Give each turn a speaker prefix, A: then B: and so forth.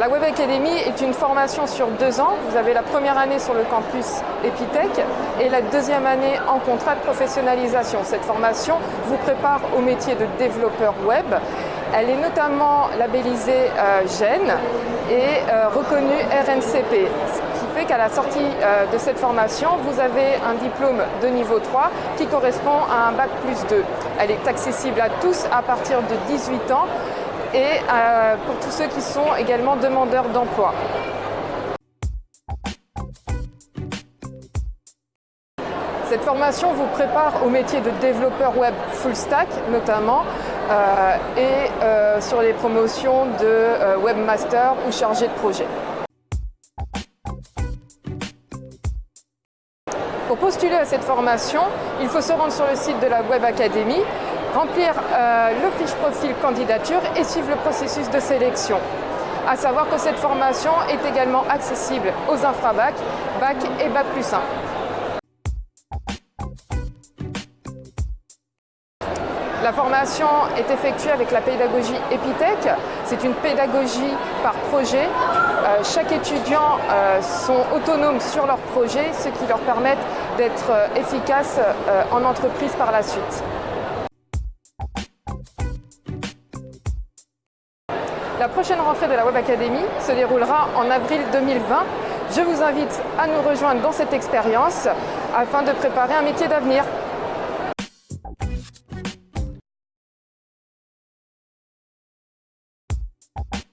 A: La Web Academy est une formation sur deux ans. Vous avez la première année sur le campus Epitech et la deuxième année en contrat de professionnalisation. Cette formation vous prépare au métier de développeur web. Elle est notamment labellisée euh, GEN et euh, reconnue RNCP, fait qu'à la sortie euh, de cette formation, vous avez un diplôme de niveau 3 qui correspond à un bac plus 2. Elle est accessible à tous à partir de 18 ans et euh, pour tous ceux qui sont également demandeurs d'emploi. Cette formation vous prépare au métier de développeur web full stack notamment euh, et sur les promotions de webmaster ou chargé de projet. Pour postuler à cette formation, il faut se rendre sur le site de la Web Academy remplir euh, le fiche profil candidature et suivre le processus de sélection. A savoir que cette formation est également accessible aux infrabac, bac et bac plus 1. La formation est effectuée avec la pédagogie Epitech. C'est une pédagogie par projet. Euh, chaque étudiant euh, sont autonomes sur leur projet, ce qui leur permet d'être efficaces en entreprise par la suite. La prochaine rentrée de la Web Academy se déroulera en avril 2020. Je vous invite à nous rejoindre dans cette expérience afin de préparer un métier d'avenir. Bye-bye.